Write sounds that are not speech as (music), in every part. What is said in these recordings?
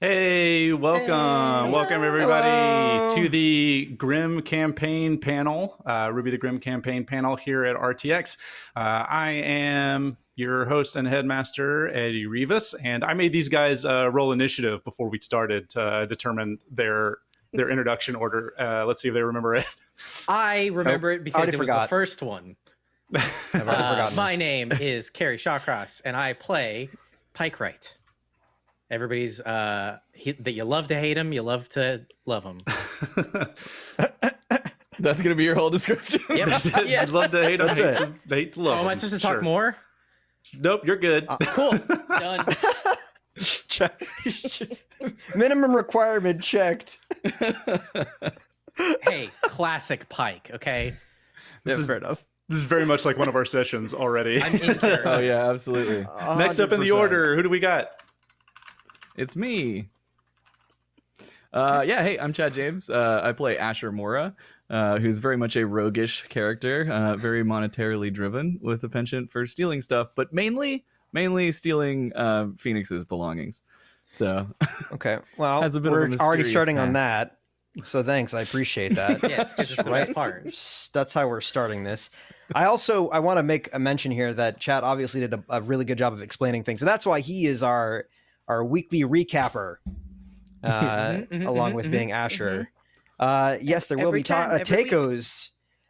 Hey, welcome. Hey. Welcome, everybody, Hello. to the Grimm Campaign panel, uh, RWBY the Grimm Campaign panel here at RTX. Uh, I am your host and headmaster, Eddie Rivas, and I made these guys uh, roll initiative before we started to determine their their introduction order. Uh, let's see if they remember it. I remember it because it was forgot. the first one. (laughs) I've Uh, forgotten. my name is Kerry Shawcross, and I play Pike Wright. Everybody's uh, he, that you love to hate him, you love to love him. (laughs) (laughs) That's gonna be your whole description. Yep. I'd (laughs) love to hate them, That's hate to, hate to love Oh, am I them. supposed to talk Sure. more? Nope, you're good. Uh, Cool. Done. Check. Minimum requirement checked. hey, classic Pike. Okay, This Yeah, is- fair enough. this is very much like one of our sessions already. I'm in here. oh yeah, absolutely. Next up in the order, who do we got? It's me. Uh, yeah, hey, I'm Chad James. Uh, I play Asher Mora, uh, who's very much a roguish character, uh, very monetarily driven with a penchant for stealing stuff, but mainly, mainly stealing uh, Phoenix's belongings. So (laughs) Okay. Well, Has a bit of a we're already mysterious starting on that. So thanks. I appreciate that. (laughs) Yes, because it's the best part. That's how we're starting this. I also I want to make a mention here that Chad obviously did a, a really good job of explaining things, and that's why he is our our weekly recapper, (laughs) uh, Mhm, mhm, along mhm, with being Asher. Uh, yes, there will Every be ta- time, uh, every tacos.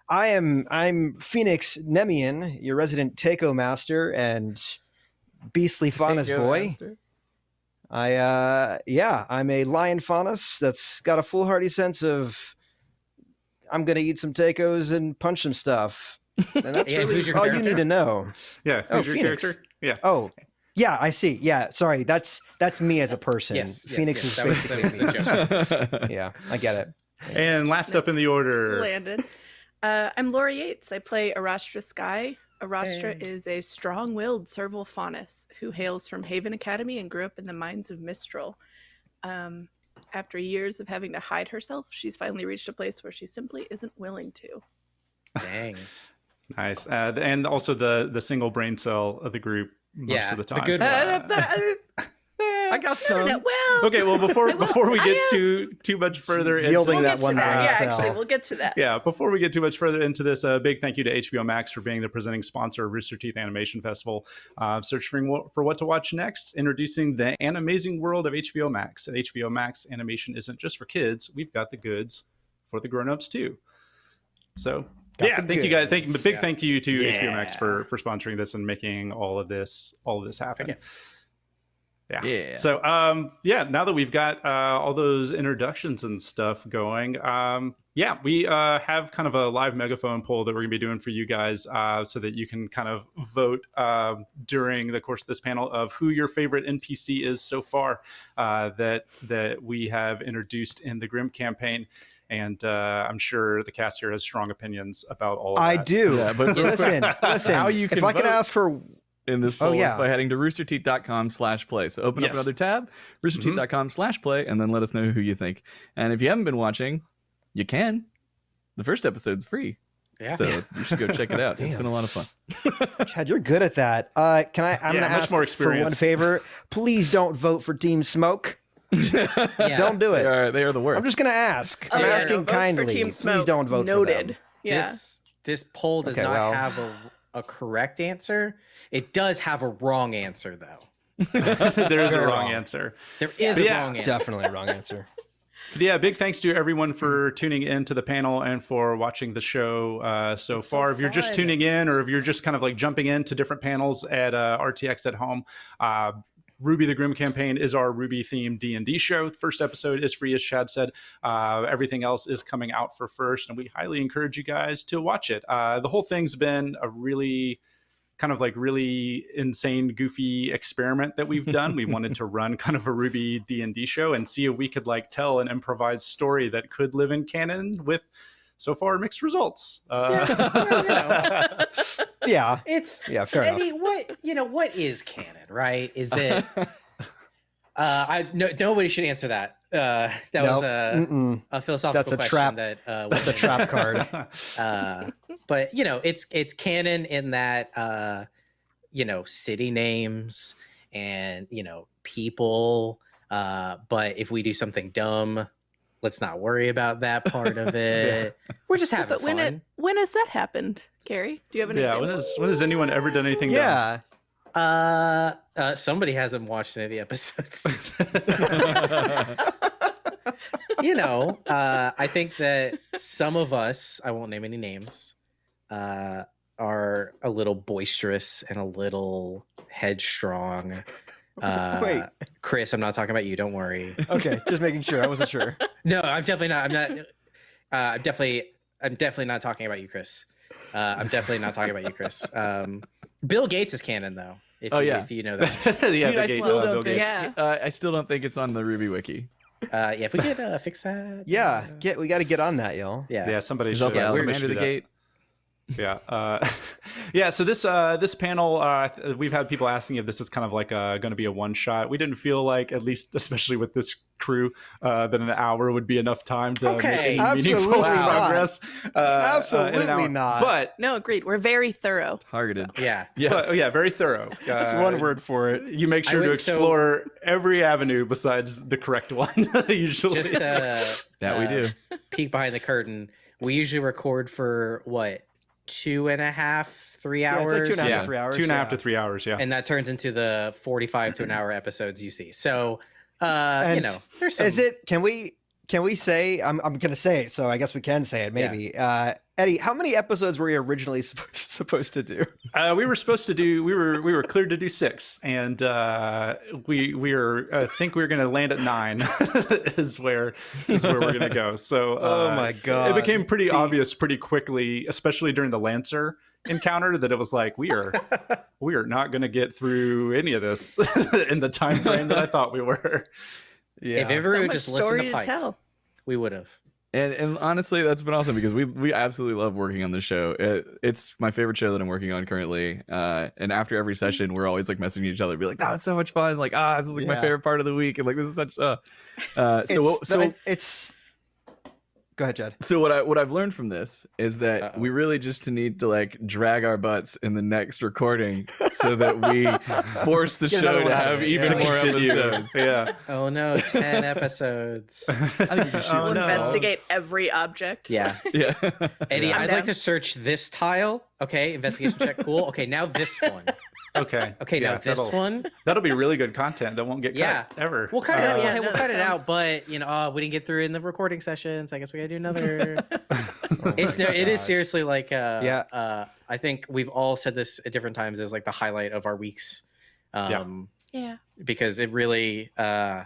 I am I'm Phoenix Nemean, your resident taco master and beastly faunus Thank you, boy. Master. I uh yeah, I'm a lion faunus that's got a foolhardy sense of I'm gonna eat some tacos and punch some stuff. And that's (laughs) And really who's your all you character? need to know. Yeah, Oh, who's your Phoenix. character? Yeah. Oh, yeah, I see. Yeah, sorry, that's that's me as a person. Yes, yes, Phoenix yes, is that basically was me. (laughs) yeah, I get it. And last up in the order, landed. Uh, I'm Laura Yates. I play Arastra Sky. Arastra Hey. is a strong-willed serval faunus who hails from Haven Academy and grew up in the mines of Mistral. Um, after years of having to hide herself, she's finally reached a place where she simply isn't willing to. Dang. (laughs) nice, uh, and also the the single brain cell of the group most Yeah, of the the time. good one. Uh, (laughs) I got some. no, well, Okay, well before before we get too too much further into Yielding we'll that get one to that. Yeah, cell. actually, we'll get to that. yeah, before we get too much further into this, a big thank you to HBO Max for being the presenting sponsor of Rooster Teeth Animation Festival. Uh, searching what, for what to watch next, introducing the an amazing world of HBO Max. At HBO Max, animation isn't just for kids; we've got the goods for the grown-ups too. So. Got yeah, the thank you guys. Thank goods. big thank you to HBO Max for for sponsoring this and making all of this all of this happen. Okay. Yeah. Yeah. So, um, yeah, now that we've got uh, all those introductions and stuff going, um, yeah, we uh, have kind of a live megaphone poll that we're going to be doing for you guys uh, so that you can kind of vote uh, during the course of this panel of who your favorite NPC is so far uh, that that we have introduced in the Grimm campaign. And uh, I'm sure the cast here has strong opinions about all of I that. do. Yeah, but (laughs) listen, (laughs) listen. How you if I could ask for in this Oh, poll is yeah. by heading to roosterteeth.com slash play. So open Yes. up another tab, roosterteeth.com slash play, and then let us know who you think. And if you haven't been watching, you can. The first episode's free. Yeah. So you should go check it out. It's (laughs) been a lot of fun. Chad, you're good at that. Uh, can I? I'm Yeah, gonna much ask more for one favor. Please don't vote for Team Smoke. Yeah. Don't do They it. are, they are the worst. I'm just gonna ask. I'm Oh, yeah, asking no, votes for kindly. Team Please don't vote Noted. for them. Yeah. This this poll does Okay, not well. have a, a correct answer. It does have a wrong answer though. (laughs) there is a wrong wrong. answer. There is But a yeah, wrong answer. Definitely a wrong answer. But yeah, big thanks to everyone for tuning in to the panel and for watching the show uh, so It's so far. if you're just tuning in or if you're just kind of like jumping into different panels at uh, RTX at home, uh, RWBY the Grimm campaign is our RWBY themed D&D show. The first episode is free, as Chad said. Uh, everything else is coming out for first, and we highly encourage you guys to watch it. Uh, the whole thing's been a really kind of like really insane goofy experiment that we've done we wanted to (laughs) run kind of a RWBY d&d show and see if we could like tell an improvised story that could live in canon with so far mixed results uh, (laughs) (laughs) Yeah. It's Yeah. Fair I enough. mean, what you know, what is canon, right? Is it? (laughs) uh, I no, nobody should answer that. Uh, that was a, a philosophical That's a question trap. that uh, That's a trap card. uh, but you know, it's it's canon in that uh, you know city names and you know people Uh, but if we do something dumb, let's not worry about that part of (laughs) it. We're just (laughs) having But when fun. it when has that happened, Kerry? Do you have an Yeah, example? when has when has anyone ever done anything? dumb? Yeah. Uh, uh, somebody hasn't watched any of the episodes. (laughs) you know, uh, I think that some of us, I won't name any names, uh, are a little boisterous and a little headstrong. (laughs) Uh, Wait. Chris, I'm not talking about you. Don't worry. (laughs) Okay, just making sure. I wasn't sure. (laughs) No, I'm definitely not. I'm not. Uh, I'm definitely. I'm definitely not talking about you, Chris. Uh, I'm definitely not talking about you, Chris. Um, Bill Gates is canon, though. If Oh, you, yeah. if you know that. yeah, Dude, I Gates, still uh, don't think. Yeah. Uh, I still don't think it's on the RWBY wiki. Uh, yeah, if we could uh, fix that. Yeah, uh, get we got to get on that, y'all. yeah. Yeah, somebody There's should. also yeah, somebody Alexander should the do that. Gate. Yeah, uh, (laughs) yeah. So this uh, this panel, uh, we've had people asking if this is kind of like uh, going to be a one shot. We didn't feel like, at least (laughs) especially with this crew, uh, that an hour would be enough time to Okay. make any Absolutely meaningful not. progress. Uh, uh, Absolutely hour. not. But no, agreed. We're very thorough. Targeted. Yeah. Yes. but, oh, yeah, very thorough. (laughs) That's one word for it. You make I sure to would- so- explore every avenue besides the correct one. usually, Just uh, That we do. peek behind the curtain. We usually record for what two and a half, three hours, it's like two and a half yeah, to three hours. two and a half yeah. to three hours. Yeah. and that turns into the forty-five to an hour episodes you see. So, uh, you know, there's some. Is it? Can we? Can we say? I'm. I'm gonna say it. So I guess we can say it. Yeah. Maybe. Uh, Eddie, how many episodes were you originally (laughs) supposed supposed to do? Uh, we were supposed to do. We were we were cleared to do six, and uh, we we are. I think we are going to land at nine. (laughs) is where is where we're going to go. So. (laughs) Oh uh, my god! It became pretty See, obvious pretty quickly, especially during the Lancer encounter, that it was like we are we are not going to get through any of this in the time frame that I thought we were. Yeah. If ever so we much just listened story to to Pike, tell. we would have. And and honestly, that's been awesome because we we absolutely love working on the show. It, it's my favorite show that I'm working on currently. Uh, and after every session, we're always like messaging each other, be like, "That was so much fun!" Like, ah, this is like my favorite part of the week, and like this is such. Uh, uh, so It's- so it's. Go ahead, Jed. so what I what I've learned from this is that Uh-oh. we really just need to like drag our butts in the next recording so that we (laughs) force the Get show to have even Yeah. more Continue. episodes. Yeah. (laughs) Oh no, ten episodes. (laughs) I think we can shoot Oh, We'll no. investigate every object. Yeah, Yeah. Eddie, I'm I'd down. like to search this tile. Okay, investigation check. Cool. Okay, now this one. Okay. (laughs) Okay, Yeah, now this one. That'll be really good content that won't get cut ever. We'll cut it Uh, out. yeah, we'll that cut it out. But you know, oh, we didn't get through in the recording sessions. I guess we gotta do another. (laughs) Oh it's my no, it is seriously like uh, Yeah. Uh, I think we've all said this at different times as like the highlight of our weeks. Um, Yeah. because it really uh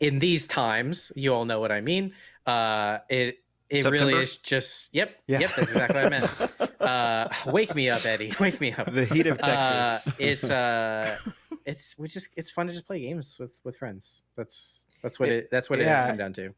in these times you all know what i mean uh it it really is just yep Yeah. yep that's exactly what i meant (laughs) uh wake me up eddie (laughs) wake me up The heat of uh Texas. it's uh (laughs) it's we just it's fun to just play games with with friends that's that's what it, that's what it has come down to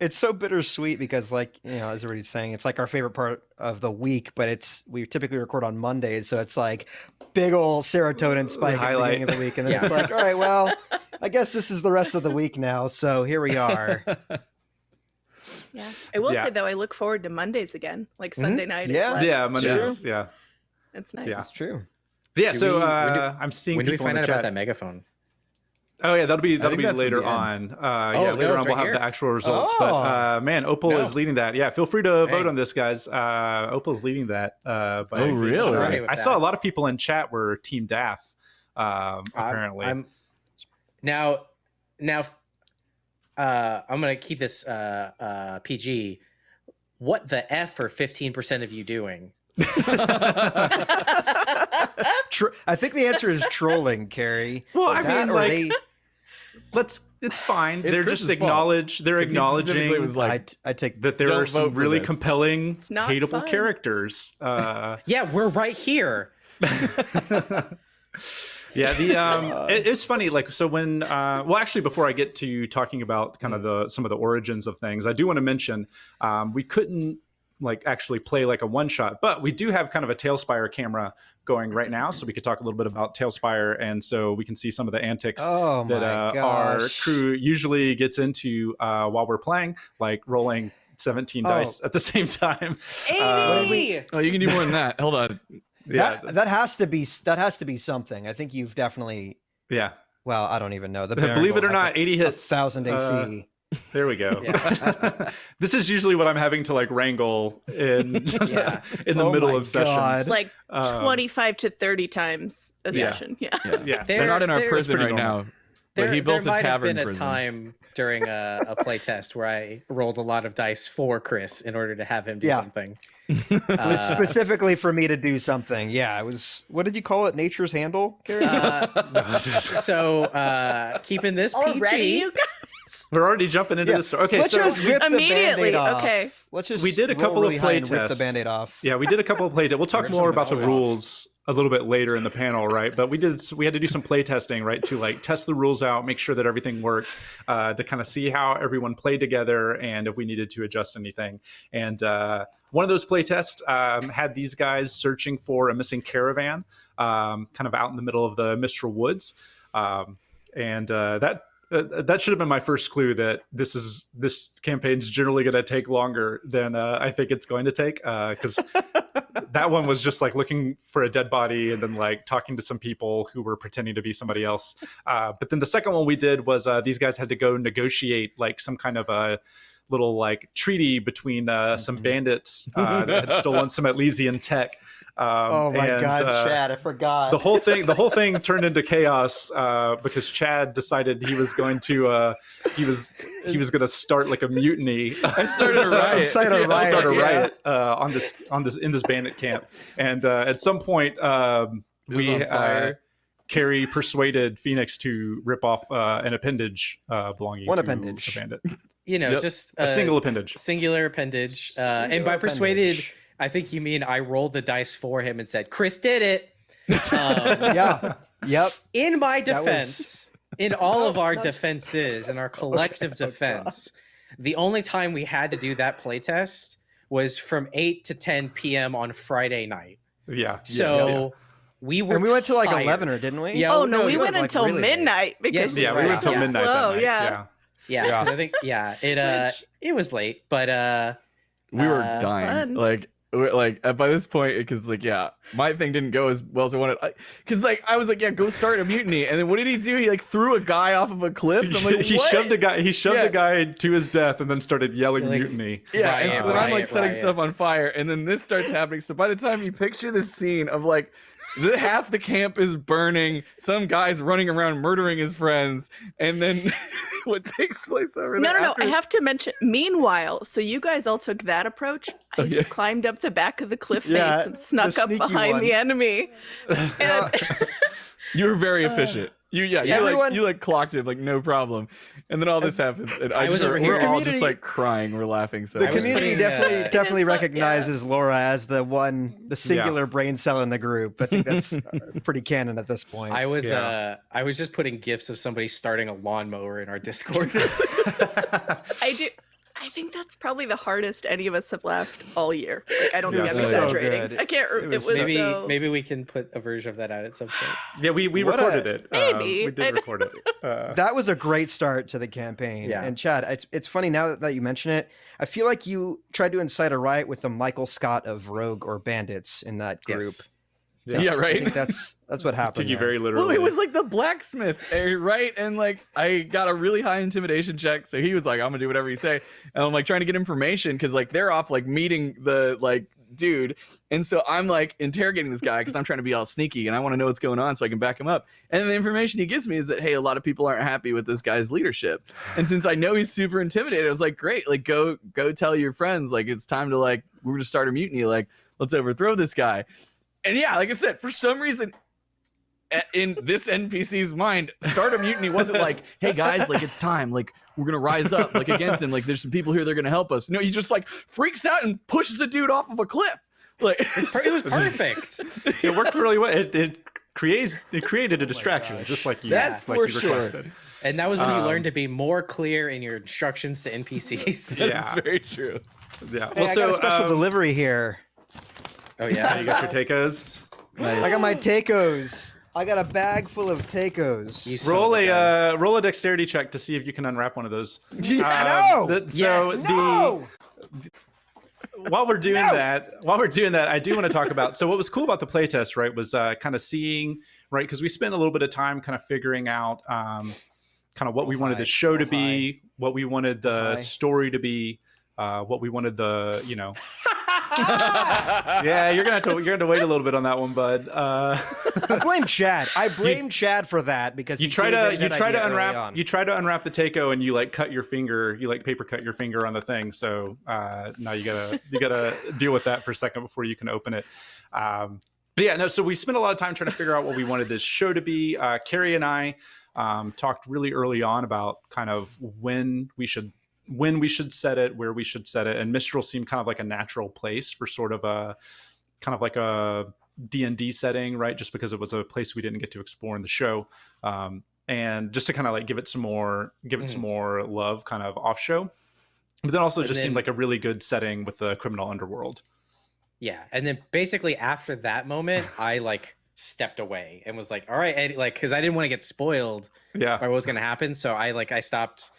it's so bittersweet because like you know as everybody's saying it's like our favorite part of the week but it's we typically record on mondays so it's like big old serotonin spike at the highlight. beginning of the week and then (laughs) Yeah. it's like all right well i guess this is the rest of the week now so here we are Yeah. I will Yeah. say though, I look forward to Mondays again. Like Mhm. Sunday night. Yeah. Is less yeah, Mondays. stress. Yeah. It's nice. Yeah. it's true But yeah. Do so we- uh, do- I'm seeing when do we people in find the out about that megaphone Oh yeah, that'll be that'll be later on. Uh, Oh, yeah, no, later it's on we'll have here. the actual results. But Oh. uh, man, Opal No. is leading that. Yeah, feel free to Hey. vote on this, guys. Uh, Opal is leading that. Uh, by Oh, really? margin. Okay with I saw that. a lot of people in chat were Team Daff. Um, I'm- apparently, I'm, now now uh I'm gonna keep this uh uh PG. What the F are 15% of you doing? (laughs) Tr- i think the answer is trolling Kerry Well, I That mean, like, they- let's. It's fine. It's they're Chris's just fault. They're 'Cause he specifically acknowledging was like, I, I take that there Don't are some really this. compelling, It's not hateable fun. characters. Uh, (laughs) Yeah, we're right here. (laughs) yeah the (laughs) um it, it's funny like so when uh well actually before i get to talking about kind of the some of the origins of things i do want to mention um we couldn't like actually play like a one shot but we do have kind of a TaleSpire camera going right now so we could talk a little bit about TaleSpire and so we can see some of the antics oh that uh, our crew usually gets into uh while we're playing like rolling 17 Oh. dice at the (laughs) same time Uh, oh, you can do more than that. Hold on. Yeah that, that has to be that has to be something i think you've definitely yeah Well, I don't even know. The (laughs) Believe it or Baron not, 80 hits. thousand Uh, AC. There we go. (laughs) Yeah. (laughs) this is usually what I'm having to like wrangle in Yeah. in the Oh middle my of sessions. God. like Um, 25 to 30 times a Yeah. session. Yeah. Yeah. Yeah, They're not in our prison right normal. now. There, but he built there a might have tavern been a time during a, a play test where I rolled a lot of dice for Chris in order to have him do Yeah. something. Which Uh, specifically for me to do something. Yeah, it was. What did you call it? Nature's handle. Uh, (laughs) so uh, keeping this Already, you guys? We're already jumping into Yeah. the story. Okay, Let's so just rip the Immediately, Band-Aid off. okay. Let's just. We did a roll couple of play high and Rip the tests. band-aid off. yeah, we did a couple of play. tests. We'll talk Rip more about the off. rules a little bit later in the panel, right? But we did we had to do some play testing, right, to like test the rules out, make sure that everything worked, uh, to kind of see how everyone played together and if we needed to adjust anything. And uh, one of those play tests um, had these guys searching for a missing caravan, um, kind of out in the middle of the Mistral Woods, um, and uh, that. Uh, that should have been my first clue that this is this campaign's generally going to take longer than uh, I think it's going to take because that one was just like looking for a dead body and then like talking to some people who were pretending to be somebody else. Uh, but then the second one we did was uh, these guys had to go negotiate like some kind of a little like treaty between uh, some Mhm. bandits uh, that had stolen some Elysian tech. Um, Oh my and, God, uh, Chad! I forgot. the whole thing the whole thing turned into chaos uh, because Chad decided he was going to uh, he was he was going to start like a mutiny. I started a (laughs) riot. Start a Yeah. riot, start a yeah. riot uh, on this on this in this bandit camp, and uh, at some point um, we on uh. Carrie persuaded Phoenix to rip off uh, an appendage uh, belonging One to appendage. a bandit, You know, Yep. just a single appendage. singular appendage. Uh, and Singular by persuaded, appendage. I think you mean I rolled the dice for him and said, Chris did it. Um, (laughs) yeah. Yep. in my That was- defense, in all of our (laughs) defenses, in our collective Oh, God. defense, the only time we had to do that playtest was from 8 to 10 p.m. on Friday night. Yeah. So yeah, yeah. we were And we went to like tired. eleven, or didn't we? Yeah, Oh, oh, no, no, we you went went, like, until really late. midnight because Yes, Yeah, we right. went until Yeah. midnight slow, yeah. yeah. Yeah, Yeah. 'cause I think yeah, it uh it was late, but uh we were Uh, dying like we're- like uh, by this point because like yeah my thing didn't go as well as i wanted because like i was like yeah go start a mutiny and then what did he do he like threw a guy off of a cliff I'm like, (laughs) he what? shoved a guy. He shoved Yeah. a guy to his death, and then started yelling Like- mutiny. yeah and so then i'm like riot, setting riot. stuff on fire and then this starts happening so by the time you picture this scene of like the, half the camp is burning some guy's running around murdering his friends and then (laughs) what takes place over No, there no, no. after- I have to mention. Meanwhile, so you guys all took that approach. I Oh, just yeah. climbed up the back of the cliff face Yeah, and snuck up behind one. the enemy. (laughs) And (laughs) you were very uh, efficient you yeah, you like you like clocked it like no problem and then all this happens and i, I was just, over we're here- all just like crying we're laughing so The I community putting, definitely uh, definitely It is fun, recognizes Laura as the one, the singular brain cell in the group. I think that's uh, (laughs) pretty canon at this point. I was Yeah. uh I was just putting gifs of somebody starting a lawnmower in our Discord. (laughs) I do. I think that's probably the hardest any of us have laughed all year. Like, I don't Yeah, think I'm so exaggerating. good. I can't. Re- It it was was, maybe so. maybe we can put a version of that out at some point. (gasps) Yeah, we, we What a- recorded it. Uh, Maybe. we did record it. (laughs) Uh, that was a great start to the campaign. Yeah. And Chad, it's it's funny now that, that you mention it. I feel like you tried to incite a riot with the Michael Scott of Rogue or Bandits in that group. Yes. Yeah, I right think that's that's what (laughs) happened. took you there. very literally. Well, it was like the blacksmith, eh, right? And like, I got a really high intimidation check, so he was like, "I'm gonna do whatever you say," and I'm like trying to get information because like they're off like meeting the like dude, and so I'm like interrogating this guy because I'm trying to be all sneaky and I want to know what's going on so I can back him up. And the information he gives me is that hey, a lot of people aren't happy with this guy's leadership, and since I know he's super intimidated, I was like, "Great, like go go tell your friends like it's time to like we're gonna start a mutiny, like let's overthrow this guy." And yeah, like I said, for some reason, in this NPC's mind, start a mutiny wasn't like, hey guys, like it's time, like we're gonna rise up like against him, like there's some people here that are gonna help us. No, he just like freaks out and pushes a dude off of a cliff. Like Per- It was perfect. (laughs) it worked really well. It, it creates it created a distraction, gosh. just like you That's like for you sure. requested. And that was when you Um, learned to be more clear in your instructions to NPCs. (laughs) That's Yeah. very true. Yeah. Hey, Well, I so got a special um, delivery here. Oh yeah, you got your tacos. I got my tacos. I got a bag full of tacos. You Roll a uh, roll a dexterity check to see if you can unwrap one of those. (laughs) Yeah, Um, no! that- so Yes. the no! while we're doing that, while we're doing that, I do want to talk about. So, what was cool about the playtest, right, was uh, kind of seeing, right, because we spent a little bit of time kind of figuring out, um, kind of what we Oh, wanted the show to Oh, be, what we wanted the hi. story to be, uh, what we wanted the, you know, (laughs) (laughs) yeah, you're gonna have to you're gonna have to wait a little bit on that one, bud. Uh, I blame Chad. I (laughs) blame Chad for that because you try to you try to unwrap you try to unwrap the taco and you like cut your finger you like paper cut your finger on the thing so uh now you gotta you gotta deal with that for a second before you can open it um but yeah no so we spent a lot of time trying to figure out what we wanted this show to be uh Kerry and i um talked really early on about kind of when we should when we should set it where we should set it and mistral seemed kind of like a natural place for sort of a kind of like a d&d setting right? Just because it was a place we didn't get to explore in the show. Um, and just to kind of like give it some more give it some more love kind of off show. But then also And just seemed like a really good setting with the criminal underworld. Yeah, and then basically after that moment, (laughs) I like stepped away and was like, "All right, Eddie," like because I didn't want to get spoiled yeah. by what was going to happen, so I like I stopped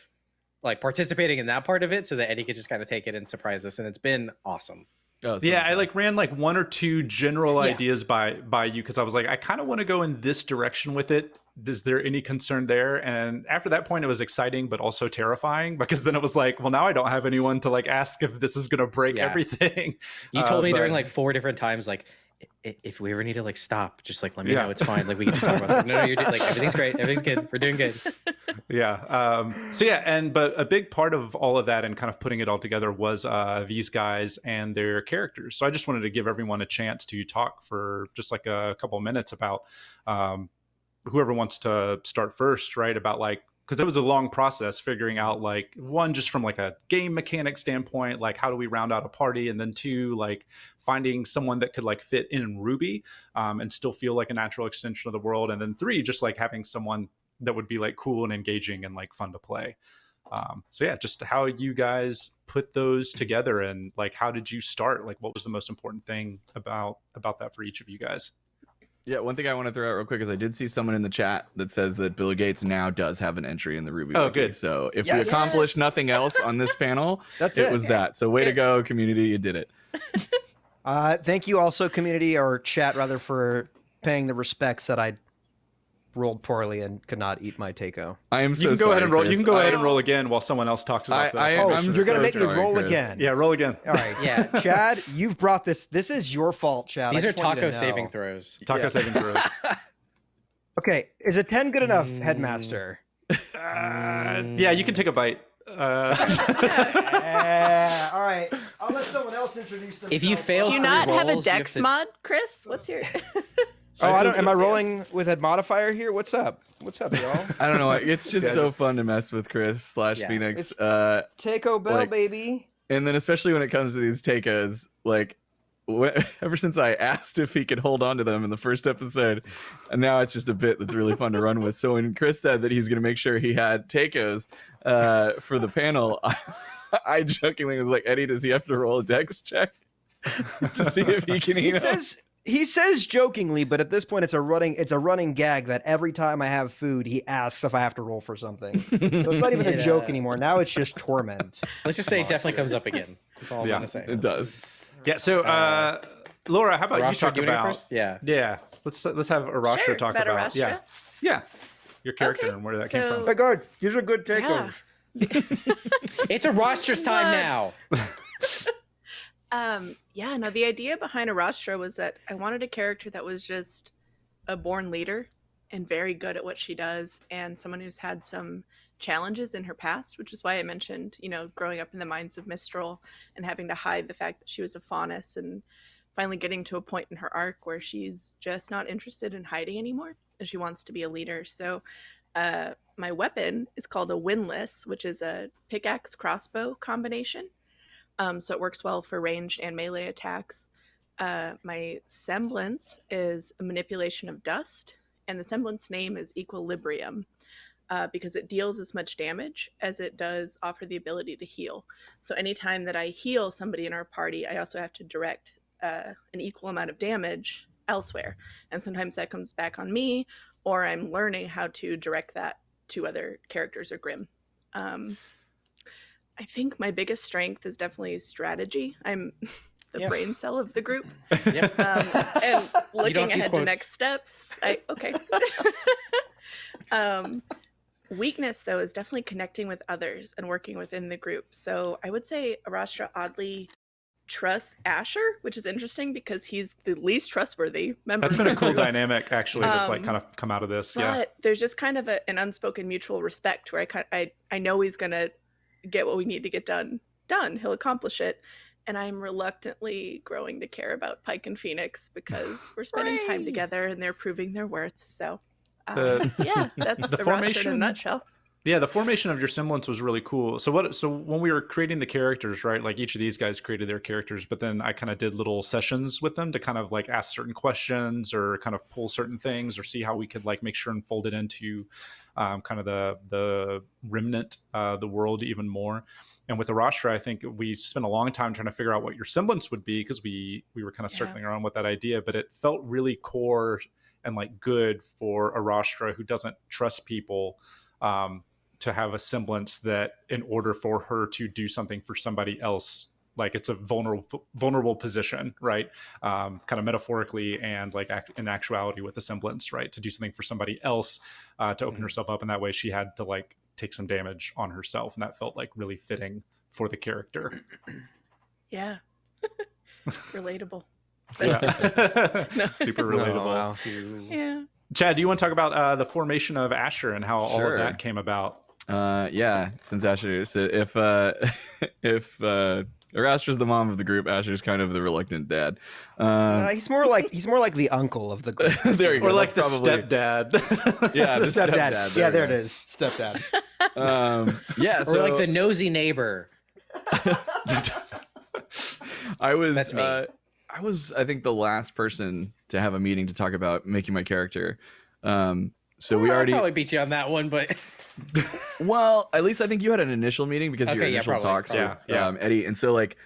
like participating in that part of it so that Eddie could just kind of take it and surprise us, and it's been awesome. Oh, so yeah i like ran like one or two general Yeah. ideas by by you because i was like i kind of want to go in this direction with it is there any concern there and after that point it was exciting but also terrifying because then it was like well now i don't have anyone to like ask if this is going to break Yeah. everything You (laughs) Uh, told me during like four different times, like "I- i- if we ever need to like stop, just like let me Yeah. know. It's fine. Like we can just talk about it. Like, no, no, you're like everything's great. Everything's good. We're doing good. (laughs) yeah um so yeah and but a big part of all of that and kind of putting it all together was uh these guys and their characters so i just wanted to give everyone a chance to talk for just like a couple of minutes about um whoever wants to start first right about like because it was a long process figuring out like one just from like a game mechanic standpoint like how do we round out a party? And then two like finding someone that could like fit in RWBY um, and still feel like a natural extension of the world. And then three just like having someone that would be like cool and engaging and like fun to play. Um, so yeah just how you guys put those together and like how did you start? Like what was the most important thing about about that for each of you guys Yeah, one thing I want to throw out real quick is I did see someone in the chat that says that Bill Gates now does have an entry in the RWBY Oh, Wiki. good. So if Yes. we accomplished Yes. nothing else on this panel, (laughs) That's it it. was that. So way to go, community, you did it. (laughs) Uh, thank you also, community or chat rather, for paying the respects that I rolled poorly and could not eat my taco. I am so you can go sorry, ahead and roll you can go I- ahead and roll again while someone else talks about I- the I- Oh, I'm you're gonna so make me roll Chris. again. yeah roll again All right, Yeah. (laughs) Chad, you've brought this. This is your fault, Chad. These are just wanted to taco saving throws. taco Yeah. saving throws (laughs) Okay, is a ten good enough, Mm. headmaster? Uh, yeah, you can take a bite. Uh, (laughs) all right, I'll let someone else introduce themselves. If you fail Do you three not have a rolls, you dex to- mod, Chris? What's your? Oh, I don't. Am I rolling with a modifier here? What's up? What's up, y'all? (laughs) I don't know. It's just Yeah, so fun to mess with Chris slash Yeah. Phoenix. It's- Uh, Taco Bell, Like- baby. and then especially when it comes to these tacos, like (laughs) ever since I asked if he could hold on to them in the first episode, and now it's just a bit that's really fun to run with. So when Chris said that he's going to make sure he had tacos uh, for the panel, I, (laughs) I jokingly was like, Eddie, does he have to roll a dex check to see if he can He eat them? says he says jokingly, but at this point, it's a running it's a running gag that every time I have food, he asks if I have to roll for something. So it's not even a (laughs) joke anymore. Now it's just torment. Let's just say it definitely comes up again. That's all I'm Yeah, gonna say. It does. yeah. So, uh, Laura, how about Rostra, you talk you about? first? Yeah. Yeah, let's let's have Arashtra Sure, talk about about. Yeah, yeah, your character Okay, and where that so- came Oh from. my god, these are good tacos. Yeah. (laughs) It's a roster's time now. (laughs) Um, yeah, no, the idea behind Arastra was that I wanted a character that was just a born leader and very good at what she does, and someone who's had some challenges in her past, which is why I mentioned, you know, growing up in the mines of Mistral and having to hide the fact that she was a faunus and finally getting to a point in her arc where she's just not interested in hiding anymore and she wants to be a leader. So uh, my weapon is called a windlass, which is a pickaxe crossbow combination. Um, so it works well for ranged and melee attacks. Uh, my semblance is a manipulation of dust, and the semblance name is Equilibrium uh, because it deals as much damage as it does offer the ability to heal. So anytime that I heal somebody in our party, I also have to direct uh, an equal amount of damage elsewhere. And sometimes that comes back on me, or I'm learning how to direct that to other characters or Grimm. Um, I think my biggest strength is definitely strategy. I'm (laughs) the Yeah. brain cell of the group. Yep. Um, and (laughs) looking have to use ahead to next steps, I okay. (laughs) um, weakness though is definitely connecting with others and working within the group. So I would say Arashtra oddly trusts Asher, which is interesting because he's the least trustworthy member. That's of been a cool dynamic actually. That's like Um, kind of come out of this. But Yeah. there's just kind of a, an unspoken mutual respect where I kind I I know he's gonna get what we need to get done done. He'll accomplish it, and I'm reluctantly growing to care about Pike and Phoenix (sighs) because we're spending time together and they're proving their worth. So, um, The- yeah, (laughs) that's the the, formation in a nutshell. Yeah, the formation of your semblance was really cool. So what so when we were creating the characters, right? Like each of these guys created their characters, but then I kind of did little sessions with them to kind of like ask certain questions or kind of pull certain things or see how we could like make sure and fold it into um, kind of the the remnant, uh, the world even more. And with Arashtra, I think we spent a long time trying to figure out what your semblance would be because we we were kind of Yeah. circling around with that idea, but it felt really core and like good for Arashtra who doesn't trust people um, to have a semblance that in order for her to do something for somebody else like it's a vulnerable vulnerable position right? Um, kind of metaphorically and like act, in actuality with the semblance right? To do something for somebody else uh, to open Mhm. herself up. And that way she had to like take some damage on herself. And that felt like really fitting for the character. (clears throat) Yeah, (laughs) relatable. yeah. (laughs) (laughs) No. super Oh, relatable. wow. To... Yeah. chad do you want to talk about uh, the formation of asher and how all of that came about? Uh, yeah, since Asher, so if uh, if uh, or Asher's the mom of the group, Asher's kind of the reluctant dad. Uh, Um, he's more like he's more like the uncle of the group. (laughs) there you go. or like the probably- stepdad (laughs) Yeah, the the (laughs) stepdad. stepdad, yeah, there there we it go. is. Stepdad. Um, yeah, Or like the nosy neighbor. I was That's me. Uh, I was I think the last person to have a meeting to talk about making my character. Um, so we Well, I already probably beat you on that one, but well, at least I think you had an initial meeting because of your Okay, yeah, initial probably, talks probably. with Yeah, yeah. Um, Eddie, and so like,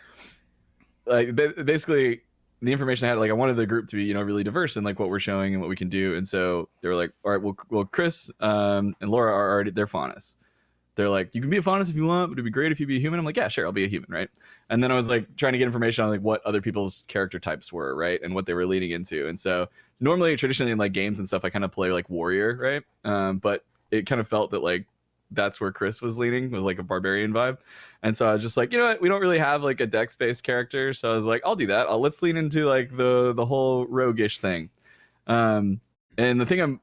like basically the information I had, like I wanted the group to be you know really diverse in like what we're showing and what we can do, and so they were like, all right, well, well, Chris um, and Laura are already they're Faunus. They're like, you can be a Faunus if you want, but it'd be great if you be a human. I'm like, yeah, sure, I'll be a human, right? And then I was like trying to get information on like what other people's character types were, right, and what they were leading into, and so normally traditionally in like games and stuff, I kind of play like warrior, right? Um, but it kind of felt that like that's where Chris was leaning with like a barbarian vibe. And so I was just like, you know what, we don't really have like a dex based character. So I was like, I'll do that. I'll let's lean into like the the whole roguish thing. Um and the thing I'm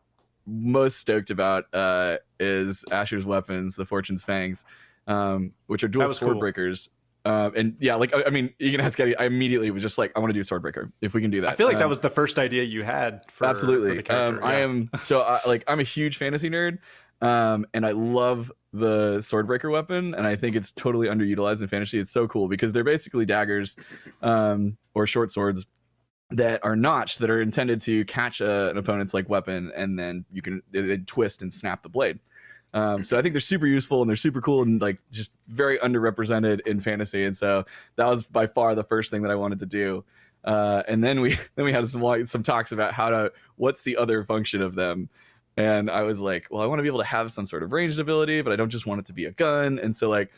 most stoked about uh is Asher's weapons, the Fortune's Fangs, um, which are dual sword cool. breakers. Um, and yeah, like I, I mean, you can ask Eddie. I immediately was just like, I want to do Swordbreaker if we can do that. I feel like that Um, was the first idea you had for absolutely for um, i am so I, like i'm a huge fantasy nerd um, and i love the swordbreaker weapon and i think it's totally underutilized in fantasy it's so cool because they're basically daggers um, or short swords that are notched that are intended to catch a, an opponent's like weapon and then you can they, they twist and snap the blade um, so I think they're super useful and they're super cool and like just very underrepresented in fantasy. And so that was by far the first thing that I wanted to do. Uh, and then we (laughs) then we had some like, some talks about how to what's the other function of them. And I was like, well, I want to be able to have some sort of ranged ability, but I don't just want it to be a gun. And so like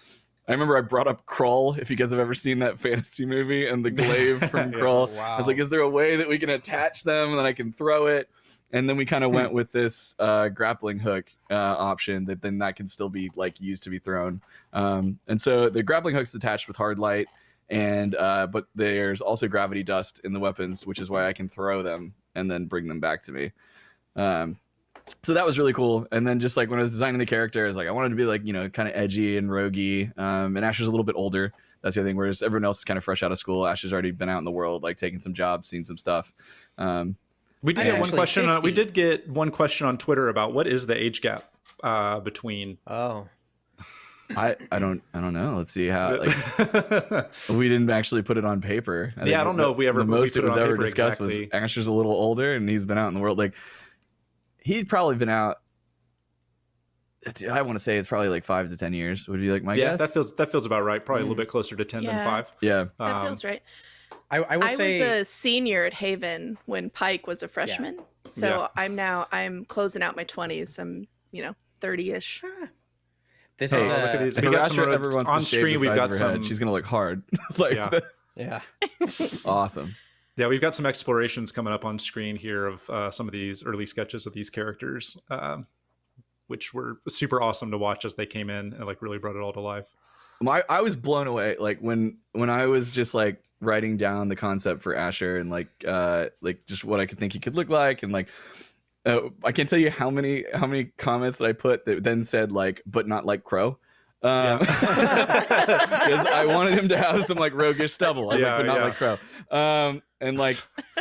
I remember I brought up Krull, if you guys have ever seen that (laughs) fantasy movie and the glaive (laughs) from Yeah. Krull. Wow. I was like, is there a way that we can attach them and then I can throw it? And then we kind of went with this uh, grappling hook uh, option that then that can still be like used to be thrown. Um, and so the grappling hook's attached with hard light, and uh, but there's also gravity dust in the weapons, which is why I can throw them and then bring them back to me. Um, so that was really cool. And then just like when I was designing the character, I was like, I wanted to be like you know kind of edgy and roguey. Um, and Asher's a little bit older. That's the other thing. Whereas everyone else is kind of fresh out of school. Asher's already been out in the world, like taking some jobs, seen some stuff. Um, We did get one question. On, we did get one question on Twitter about what is the age gap uh, between. oh. I I don't I don't know. Let's see how like (laughs) we didn't actually put it on paper. Yeah, I don't the- know if we ever- the we most put it it was on ever paper discussed exactly. was Asher's a little older and he's been out in the world. Like he'd probably been out. I want to say it's probably like five to ten years. Would you like my yeah, guess? that feels that feels about right. Probably a little Mm. bit closer to ten than five. yeah. That Um, feels right. I, I will I say was a senior at Haven when Pike was a freshman. So Yeah. I'm now I'm closing out my 20s. I'm, you know, 30ish. This Hey, is look at uh, these. If We got Asher some, uh, ever wants on to screen, we've got some- head, she's gonna look hard. (laughs) like Yeah. (laughs) Yeah. awesome. Yeah, we've got some explorations coming up on screen here of uh, some of these early sketches of these characters, um, which were super awesome to watch as they came in and like really brought it all to life. my I was blown away like when when I was just like writing down the concept for Asher and like uh like just what I could think he could look like and like uh, I can't tell you how many how many comments that I put that then said like but not like Qrow. Um, because (laughs) I wanted him to have some like roguish stubble. I was Yeah, like, but not yeah. like Qrow. Um, and like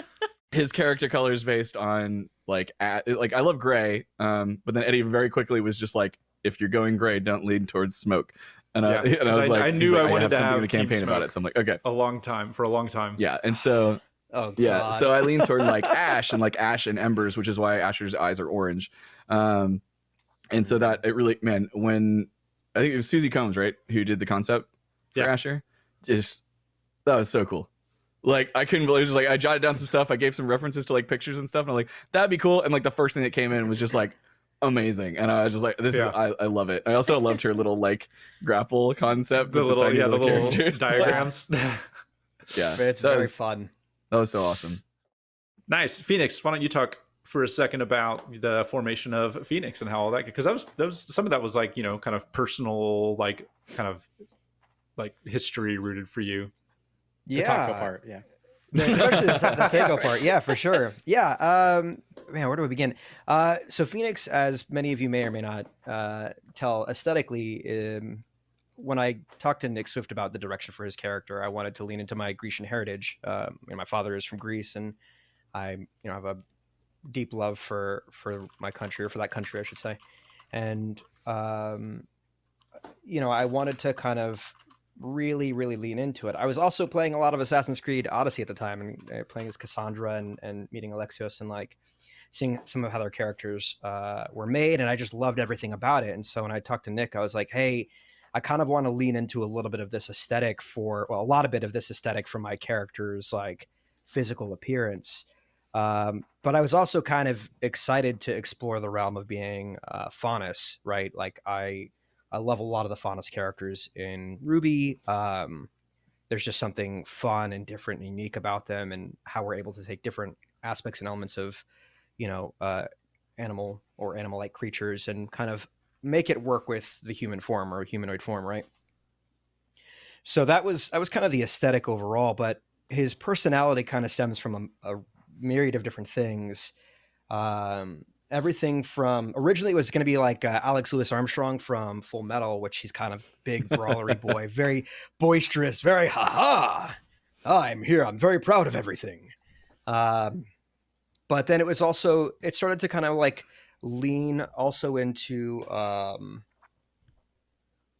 (laughs) his character color is based on like at, like I love gray. Um, but then Eddie very quickly was just like, if you're going gray, don't lean towards smoke. And, I, (laughs) and I was I- like, I knew like, I wanted have to something in have the campaign about it. So I'm like, okay, A long time for a long time. yeah. And so Oh god. yeah, so I lean toward like ash and like ash and embers, which is why Asher's eyes are orange. Um, and so that it really, man, when I think it was Susie Combs, right, who did the concept for Yeah. Asher, just that was so cool. Like I couldn't believe it. was just like I jotted down some stuff. I gave some references to like pictures and stuff, and I'm like, that'd be cool. And like the first thing that came in was just like amazing, and I was just like, this Yeah. is I, I love it. I also loved her little like grapple concept, The with little, tiny yeah, the little characters. (laughs) diagrams. (laughs) yeah, it's that very was, fun. That was so awesome. nice, Phoenix. Why don't you talk for a second about the formation of Phoenix and how all that? Because that was that was some of that was like you know kind of personal, like kind of like history rooted for you. the yeah. taco part. Yeah. especially the, the takeout part yeah for sure yeah um man where do we begin uh so phoenix as many of you may or may not uh tell aesthetically um when i talked to nick swift about the direction for his character i wanted to lean into my grecian heritage um you know, my father is from greece and i you know have a deep love for for my country or for that country i should say. And um you know i wanted to kind of really really lean into it. I was also playing a lot of assassin's creed odyssey at the time and uh, playing as cassandra and, and meeting alexios and like seeing some of how their characters uh, were made and i just loved everything about it. And so when i talked to nick i was like hey i kind of want to lean into a little bit of this aesthetic for well a lot of bit of this aesthetic for my characters like physical appearance. Um, but i was also kind of excited to explore the realm of being uh, faunus right like i I love a lot of the Faunus characters in RWBY. Um, there's just something fun and different and unique about them, and how we're able to take different aspects and elements of, you know, uh, animal or animal-like creatures and kind of make it work with the human form or humanoid form, right? So that was that was kind of the aesthetic overall, but his personality kind of stems from a, a myriad of different things. Um, everything from originally it was going to be like uh, Alex Louis Armstrong from Full Metal, which he's kind of big brawlery boy, (laughs) very boisterous, very ha ha. I'm here. I'm very proud of everything. Um, but then it was also it started to kind of like lean also into um,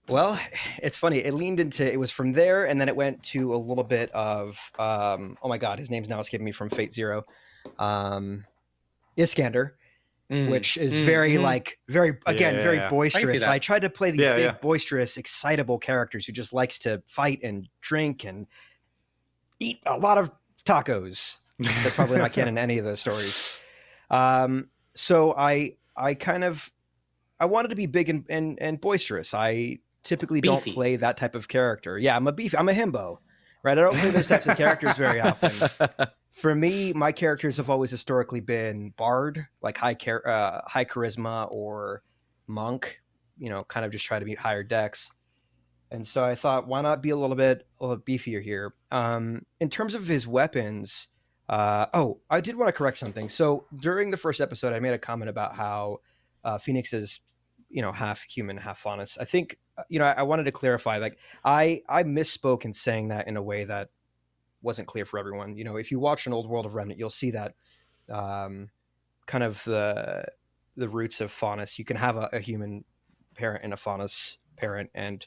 well, it's funny. It leaned into it was from there, and then it went to a little bit of um, oh my god, his name's now escaping me from Fate Zero, um, Iskandar Mm, which is mm, very mm. like very again very Yeah. boisterous. that. I, tried to play these Yeah, big yeah. boisterous, excitable characters who just likes to fight and drink and eat a lot of tacos. That's probably not canon in any of those stories. Um, so I I kind of I wanted to be big and and, and boisterous. I typically Beefy. don't play that type of character. Yeah, I'm a beef. I'm a himbo, right? I don't play those types of characters very often (laughs) for me, my characters have always historically been bard, like high char- uh, high charisma, or monk. You know, kind of just try to be higher dex. And so I thought, why not be a little bit a little beefier here? Um, in terms of his weapons, uh, oh, I did want to correct something. So during the first episode, I made a comment about how uh, Phoenix is, you know, half human, half faunus. I think, uh, you know, I, I wanted to clarify. Like, I I misspoke in saying that in a way that wasn't clear for everyone. You know, if you watch an old World of Remnant, you'll see that um, kind of the the roots of faunus. You can have a, a human parent and a faunus parent, and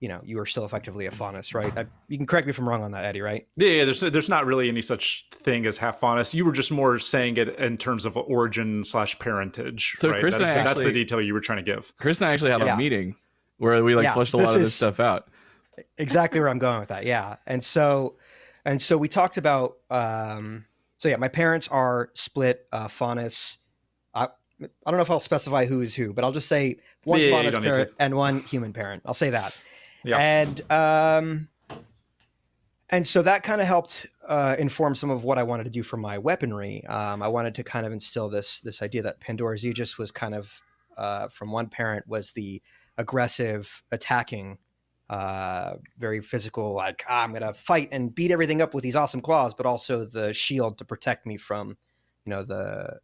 you know you are still effectively a faunus, right? I, you can correct me if I'm wrong on that, Eddie. Right? Yeah, yeah, there's there's not really any such thing as half faunus. You were just more saying it in terms of origin slash parentage. So right? Chris that's, and the, I that's the detail you were trying to give. Chris and I actually had Yeah. a meeting where we like Yeah, fleshed a lot of this stuff out. exactly where I'm going with that. Yeah. And so, and so we talked about, um, so yeah, my parents are split, uh, faunus. I, don't know if I'll specify who is who, but I'll just say one Yeah, faunus parent and one human parent. I'll say that. Yeah. And um, and so that kind of helped uh, inform some of what I wanted to do for my weaponry. Um, I wanted to kind of instill this this idea that Pandora's Aegis was kind of uh, from one parent was the aggressive, attacking, uh, very physical, like ah, I'm gonna fight and beat everything up with these awesome claws, but also the shield to protect me from, you know, the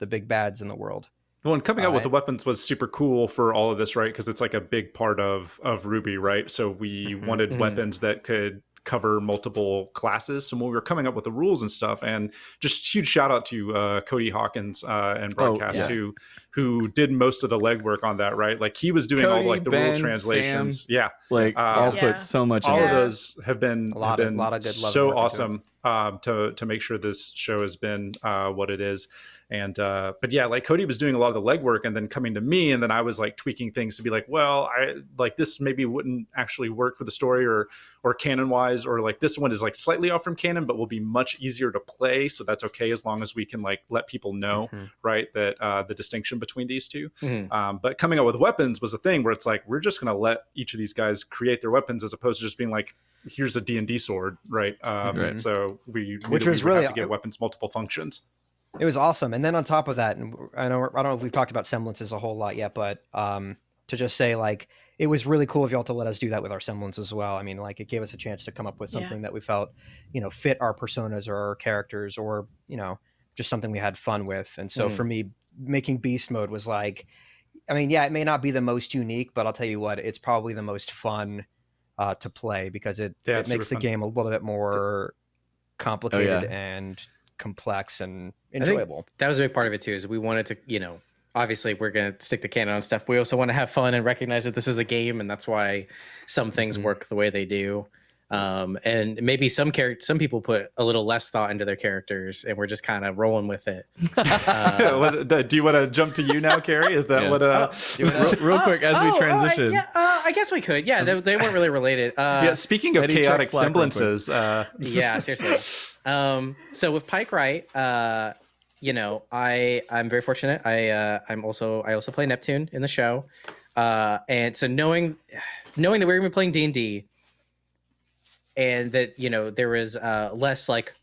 the big bads in the world. Well, and coming out with Uh, the weapons was super cool for all of this, right? Because it's like a big part of of RWBY, right? So we Mhm, wanted mhm. weapons that could cover multiple classes. So when we were coming up with the rules and stuff, and just huge shout out to uh, Cody Hawkins uh, and Oh, Broadcast yeah. who who did most of the legwork on that, right? Like he was doing all like the Ben, rule translations. Yeah, Like Uh, all Yeah. put so much all into of Yeah. it. those have been A lot have of- been lot of good love so work into awesome um, to to make sure this show has been uh, what it is. And uh, but yeah, like Cody was doing a lot of the legwork and then coming to me, and then I was like tweaking things to be like, well, I like this maybe wouldn't actually work for the story or or canon wise, or like this one is like slightly off from canon, but will be much easier to play, so that's okay as long as we can like let people know Mhm. right that uh, the distinction between these two. Mhm. Um, but coming out with weapons was a thing where it's like we're just going to let each of these guys create their weapons as opposed to just being like, here's a D and D sword, right? Um, Right. So we Which was we really- have to get weapons multiple functions. It was awesome. And then on top of that, and I know I don't know if we've talked about semblances a whole lot yet, but um, to just say like it was really cool of y'all to let us do that with our semblance as well. I mean, like it gave us a chance to come up with Yeah. something that we felt, you know, fit our personas or our characters, or you know, just something we had fun with. And so Mhm. for me, making beast mode was like, I mean, yeah, it may not be the most unique, but I'll tell you what, it's probably the most fun uh, to play because it, Yeah, it makes the fun. game a little bit more complicated yeah. and complex and enjoyable. that was a big part of it too is we wanted to you know obviously we're going to stick to canon on stuff we also want to have fun and recognize that this is a game and that's why some things Mhm. work the way they do um, and maybe some character some people put a little less thought into their characters and we're just kind of rolling with it (laughs) Uh, it- do you want to jump to you now, Kerry? Is that Yeah. what? Uh, real, (laughs) real quick as we Oh, oh, I- transition. yeah, uh, I guess we could yeah they, they weren't really related uh, yeah. Speaking of chaotic Slack real quick. semblances, uh, yeah (laughs) seriously um so with pike right uh you know i i'm very fortunate i uh i'm also i also play neptune in the show uh and so knowing (sighs) knowing that we are gonna be playing d&d and that you know there was uh less like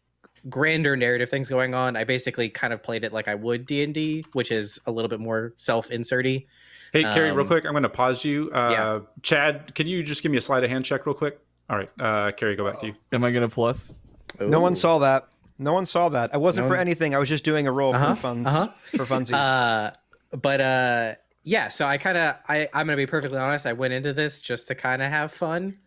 grander narrative things going on i basically kind of played it like i would d&d which is a little bit more self-inserty Hey, Kerry, real Um, quick, I'm going to pause you. Uh, yeah. Chad, can you just give me a sleight of hand check real quick? All right, uh, Kerry, go back to you. Am I gonna plus? No one saw that. No one saw that. I wasn't No for one- anything. I was just doing a roll Uh-huh, for funds. uh-huh. For funsies. uh but uh yeah so i kind of i i'm gonna be perfectly honest i went into this just to kind of have fun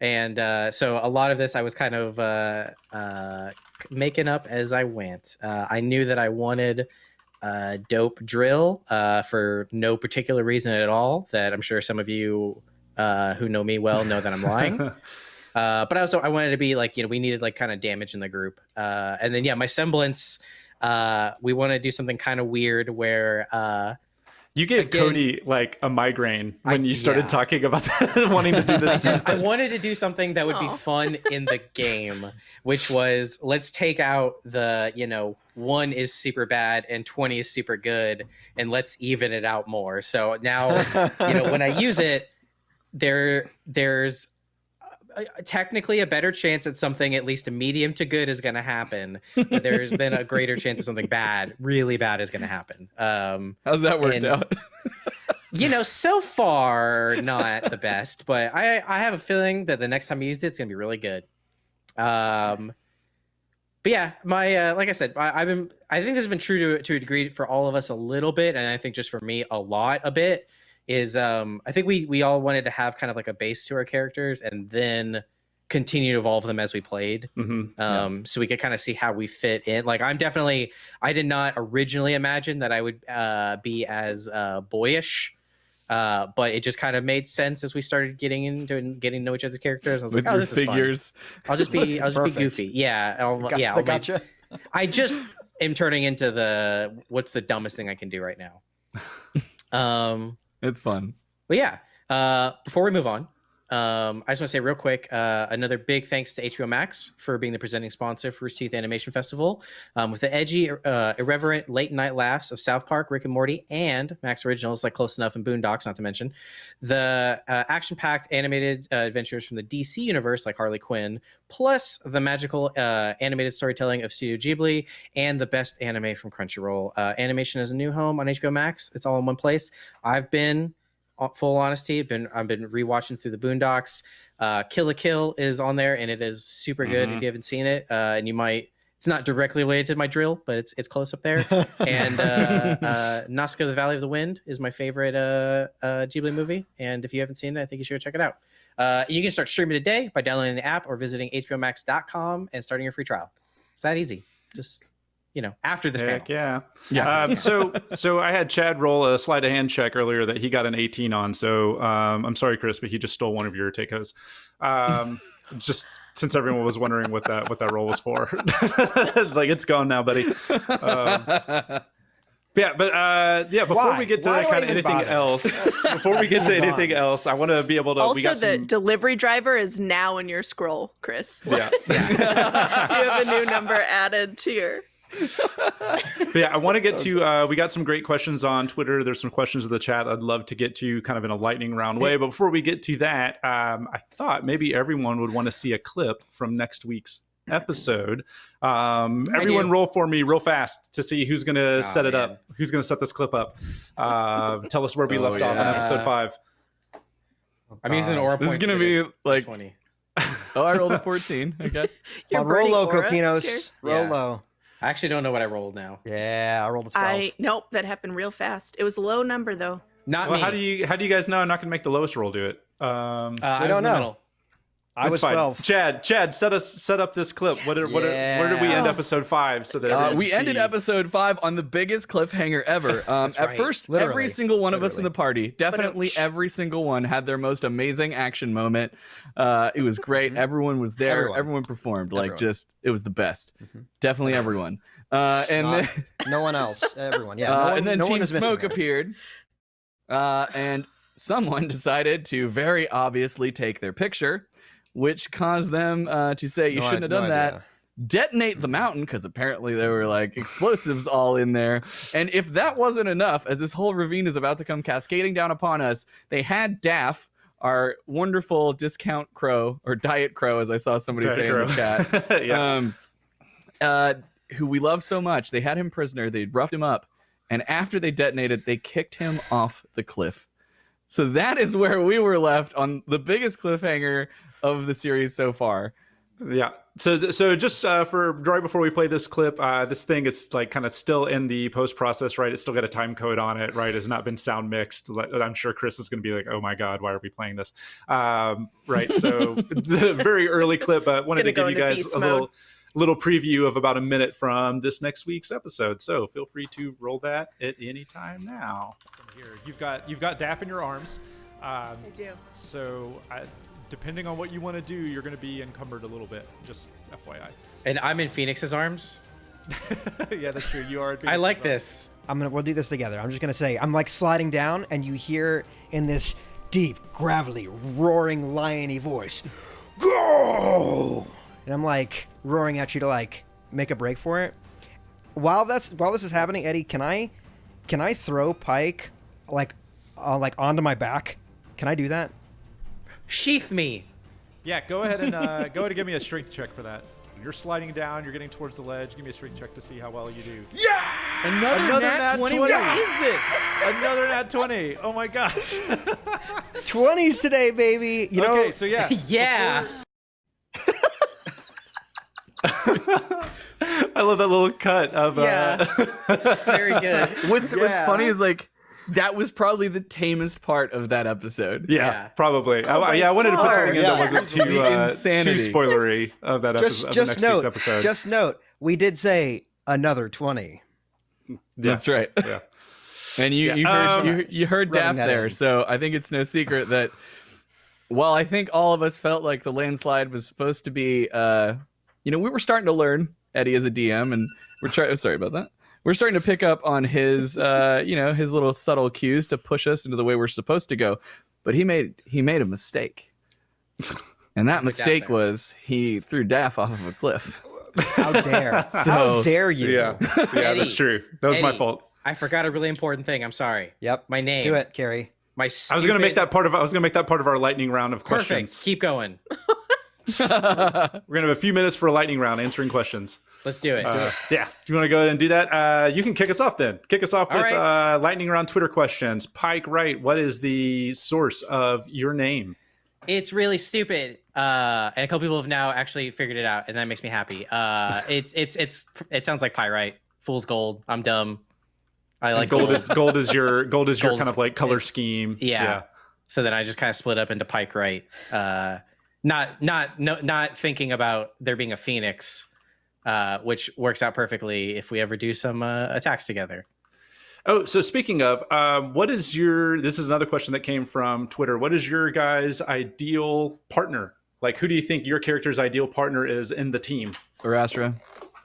and uh so a lot of this i was kind of uh uh making up as i went. Uh i knew that i wanted a dope drill uh for no particular reason at all that i'm sure some of you uh who know me well know that i'm lying. (laughs) Uh, but I also I wanted to be like you know we needed like kind of damage in the group, uh, and then yeah my semblance uh, we want to do something kind of weird where uh, You gave Again- Cody like a migraine when I- you started yeah. talking about (laughs) that, wanting to do I this. (laughs) just I wanted to do something that would be fun in the (laughs) game, which was let's take out the you know one is super bad and twenty is super good, and let's even it out more. So now you know when I use it, there there's technically a better chance that something at least a medium to good is going to happen but there's then a greater chance that something bad really bad is going to happen. Um How's that worked And- out? (laughs) you know so far not the best but i i have a feeling that the next time i use it it's going to be really good. Um but yeah my uh, like i said I, i've been i think this has been true to, to a degree for all of us a little bit and i think just for me a lot a bit is um i think we we all wanted to have kind of like a base to our characters and then continue to evolve them as we played Mhm. um so we could kind of see how we fit in like i'm definitely i did not originally imagine that i would uh be as uh boyish uh but it just kind of made sense as we started getting into and getting to know each other's characters i was With like oh your this is fun. figures. i'll just be (laughs) i'll just be Perfect. goofy yeah I'll, Got- yeah I I'll make- gotcha. I just am turning into the what's the dumbest thing I can do right now. (laughs) um, It's fun. but yeah, uh, before we move on, Um, I just want to say real quick, uh, another big thanks to HBO Max for being the presenting sponsor for Rooster Teeth Animation Festival. Um, with the edgy, uh, irreverent late night laughs of South Park, Rick and Morty, and Max Originals like Close Enough and Boondocks, not to mention the uh, action-packed animated uh, adventures from the DC universe like Harley Quinn, plus the magical uh, animated storytelling of Studio Ghibli and the best anime from Crunchyroll. Uh, animation is a new home on HBO Max. It's all in one place. I've been full honesty, been I've been rewatching through the Boondocks. Uh, Kill la Kill is on there, and it is super good. Mhm. If you haven't seen it, uh, and you might, it's not directly related to my drill, but it's it's close up there. and uh, (laughs) uh, Nausicaä: The Valley of the Wind is my favorite uh, uh, Ghibli movie. And if you haven't seen it, I think you should go check it out. Uh, you can start streaming today by downloading the app or visiting HBOMax.com and starting your free trial. It's that easy. Just you know, after this Heck panel. yeah. Yeah. Um, (laughs) so so I had Chad roll a sleight of hand check earlier that he got an 18 on. So um, I'm sorry, Chris, but he just stole one of your takos. Um, (laughs) just since everyone was wondering what that what that roll was for, (laughs) like it's gone now, buddy. Um, yeah, but uh, yeah. Before Why? we get to Why kind of anything bother? else, before we get to anything else, I want to be able to. we also, got the some, delivery driver is now in your scroll, Chris. yeah. you have a new number added to your. But yeah, I want to get to. Uh, we got some great questions on Twitter. There's some questions in the chat I'd love to get to, kind of in a lightning round way. But before we get to that, um, I thought maybe everyone would want to see a clip from next week's episode. Um, everyone, roll for me real fast to see who's going to Oh, set it man. up. Who's going to set this clip up? Uh, (laughs) tell us where we Oh, left off on episode five. I'm using an aura this is gonna be like, twenty. (laughs) oh, I rolled a 14. Okay. (laughs) Your Well, roll low. Coquinos. Roll Yeah. low. I actually don't know what I rolled now. Yeah, I rolled a 12. I nope, that happened real fast. It was a low number though. Not Well, me. how do you how do you guys know I'm not going to make the lowest roll do it? Um, Uh, I We was don't in the know. Middle. I it's was fine. 12. Chad, Chad, set us set up this clip. What, are, what are, where did we end episode five? So that Uh, everyone we can ended episode five on the biggest cliffhanger ever. (laughs) Um, at right. first, Literally. every single one of us in the party, definitely every single one, had their most amazing action moment. Uh, it was great. everyone was there. Everyone, Everyone. performed. Like just, it was the best. Mhm. Definitely everyone. (laughs) Uh, and Not then, No one else. Everyone. Yeah. (laughs) uh, no one, and then no Team Smoke appeared, uh, and someone decided to very obviously take their picture, which caused them uh, to say, "You No shouldn't i- have no done that." idea. detonate the mountain because apparently there were like explosives all in there. And if that wasn't enough, as this whole ravine is about to come cascading down upon us, they had Daff, our wonderful discount crow or diet crow, as I saw somebody Diet say in the chat. (laughs) yeah. Um, uh, who we love so much. They had him prisoner. They roughed him up, and after they detonated, they kicked him off the cliff. So that is where we were left on the biggest cliffhanger of the series so far. Yeah. So, so just uh, for right before we play this clip, uh, this thing is like kind of still in the post process, right? It's still got a time code on it, right? It's not been sound mixed. I'm sure Chris is going to be like, "Oh my god, why are we playing this?" Um, right. So (laughs) it's a very early clip, but wanted to give you guys a mode. little little preview of about a minute from this next week's episode. So feel free to roll that at any time now. From here, you've got you've got Daff in your arms. Um, I do. so I, depending on what you want to do, you're going to be encumbered a little bit. Just FYI. And I'm in Phoenix's arms. (laughs) yeah, that's true. You are. I like this. I'm gonna we'll do this together. I'm just gonna say I'm like sliding down, and you hear in this deep, gravelly, roaring, liony voice, "Go!" And I'm like roaring at you to like make a break for it. While that's while this is happening, Eddie, can I can I throw Pike like uh, like onto my back? Can I do that? Sheath me. Yeah, go ahead and uh, go ahead and give me a strength check for that. You're sliding down. You're getting towards the ledge. Give me a strength check to see how well you do. Another, Another nat, nat 20. 20. What is this? Another nat twenty. Oh my gosh. (laughs) Twenties today, baby. You know. okay, so yeah. (laughs) Yeah. (laughs) I love that little cut of. Yeah. Uh, It's very good. What's What's funny is like that was probably the tamest part of that episode. yeah, Yeah. probably. I, yeah, I wanted to put something in Yeah. that wasn't too uh, too spoilery of that just episode. of the just next note. week's episode. Just note. We did say another twenty. That's right. Yeah. And you Yeah, you heard um, you, you heard rubbing that there, in. so I think it's no secret that while I think all of us felt like the landslide was supposed to be, uh, you know, we were starting to learn Eddie as a DM, and we're trying. Sorry about that. We're starting to pick up on his, uh, you know, his little subtle cues to push us into the way we're supposed to go. But he made he made a mistake. And that mistake was he threw Daff off of a cliff. How dare? (laughs) How dare you? Yeah, yeah, Eddie, that's true. That was my fault. I forgot a really important thing. I'm sorry. Yep. My name. Do it, Kerry. My I was gonna make that part of. I was gonna make that part of our lightning round of perfect. questions. Keep going. (laughs) We're gonna have a few minutes for a lightning round answering questions. Let's do it. Uh, yeah. Do you want to go ahead and do that? Uh, you can kick us off then. Kick us off All with right. uh, lightning round Twitter questions. Pike Wright, what is the source of your name? It's really stupid. Uh, and a couple people have now actually figured it out, and that makes me happy. Uh, (laughs) it's it's it's it sounds like pyrite. Fool's gold. I'm dumb. I like gold gold. is gold is your gold is your Gold kind of like color is- scheme. Yeah. So then I just kind of split up into pike right. Not not no, not thinking about there being a phoenix, uh, which works out perfectly if we ever do some uh, attacks together. Oh, so speaking of, um, what is your? This is another question that came from Twitter. What is your guys' ideal partner? Like, who do you think your character's ideal partner is in the team? Arastra.